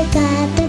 I got